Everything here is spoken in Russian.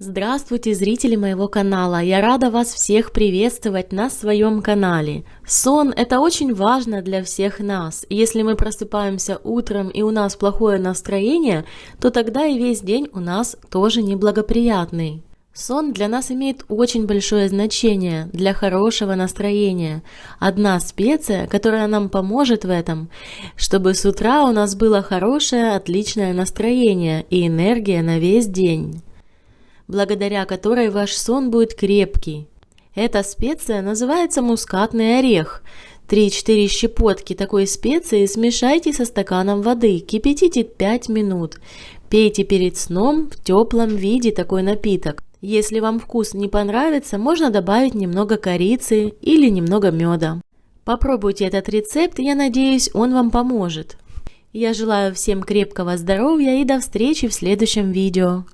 Здравствуйте, зрители моего канала! Я рада вас всех приветствовать на своем канале. Сон – это очень важно для всех нас. Если мы просыпаемся утром и у нас плохое настроение, то тогда и весь день у нас тоже неблагоприятный. Сон для нас имеет очень большое значение для хорошего настроения. Одна специя, которая нам поможет в этом, чтобы с утра у нас было хорошее, отличное настроение и энергия на весь день благодаря которой ваш сон будет крепкий. Эта специя называется мускатный орех. 3-4 щепотки такой специи смешайте со стаканом воды, кипятите 5 минут. Пейте перед сном в теплом виде такой напиток. Если вам вкус не понравится, можно добавить немного корицы или немного меда. Попробуйте этот рецепт, я надеюсь, он вам поможет. Я желаю всем крепкого здоровья и до встречи в следующем видео.